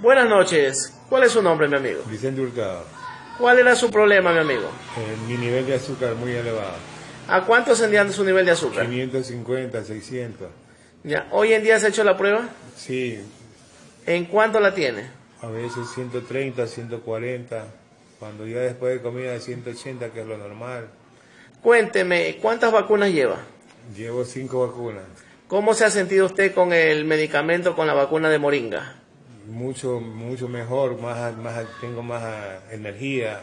Buenas noches. ¿Cuál es su nombre, mi amigo? Vicente Hurtado. ¿Cuál era su problema, mi amigo? Eh, mi nivel de azúcar muy elevado. ¿A cuánto ascendían su nivel de azúcar? 550, 600. Ya. ¿Hoy en día se ha hecho la prueba? Sí, ¿En cuánto la tiene? a veces 130, 140. Cuando ya después de comida 180, que es lo normal. Cuénteme, ¿cuántas vacunas lleva? Llevo cinco vacunas. ¿Cómo se ha sentido usted con el medicamento, con la vacuna de Moringa? Mucho, mucho mejor, más, más, tengo más ah, energía.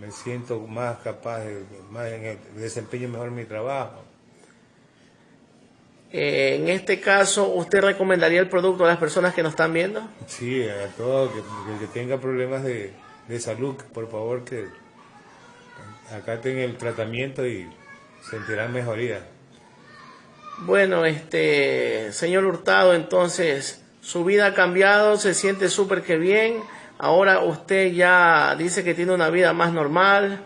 Me siento más capaz, de, más en el- desempeño mejor mi trabajo. Eh, en este caso, ¿usted recomendaría el producto a las personas que nos están viendo? Sí, a todo que, que- que tenga problemas de, de salud, por favor que acá tenga el tratamiento y sentirán mejoría. Bueno, este, señor Hurtado, entonces, su vida ha cambiado, se siente súper que bien. Ahora usted ya dice que tiene una vida más normal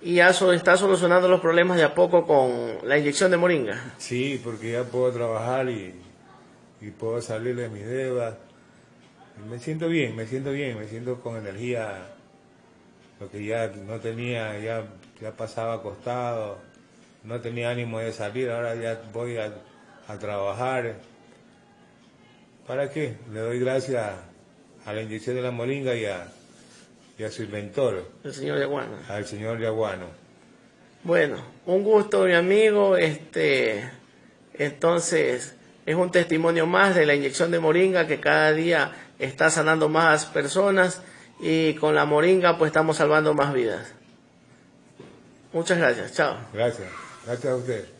y ya está solucionando los problemas de a poco con la inyección de moringa. Sí, porque ya puedo trabajar y, puedo salir de mis deudas. Me siento bien, me siento bien, me siento con energía. Lo que ya no tenía, ya, ya pasaba acostado, no tenía ánimo de salir, ahora ya voy a, a trabajar. ¿Para qué? Le doy gracias a la inyección de la moringa y a, y a su inventor, El señor Yaguana. al señor Yaguano. Bueno, un gusto, mi amigo. Este, entonces, es un testimonio más de la inyección de moringa que cada día está sanando más personas y con la moringa pues estamos salvando más vidas. Muchas gracias. Chao. Gracias, gracias a usted.